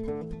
Música